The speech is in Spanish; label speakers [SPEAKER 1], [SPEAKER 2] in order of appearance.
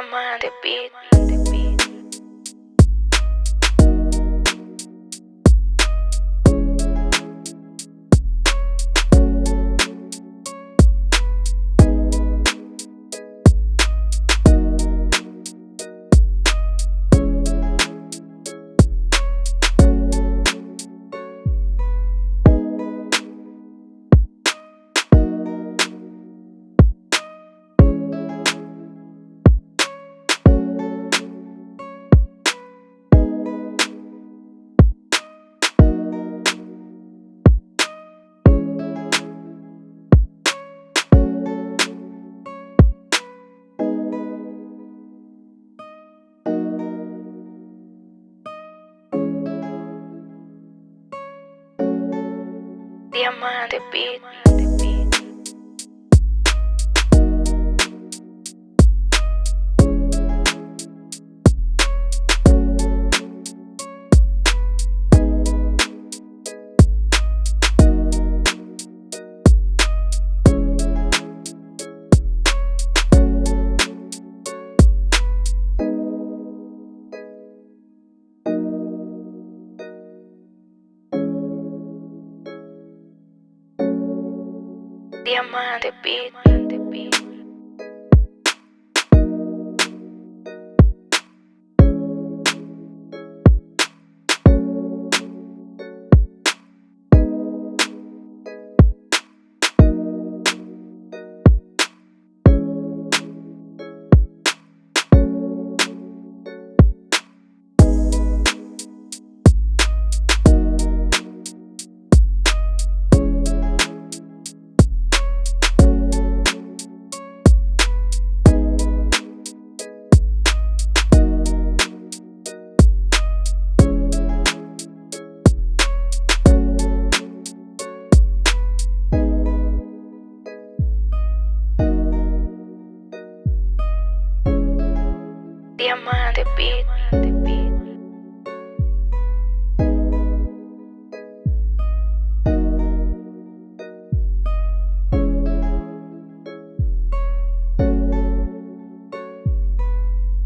[SPEAKER 1] Diamante Beat. Diamante Beat. Diamante Beat. Diamante Beat.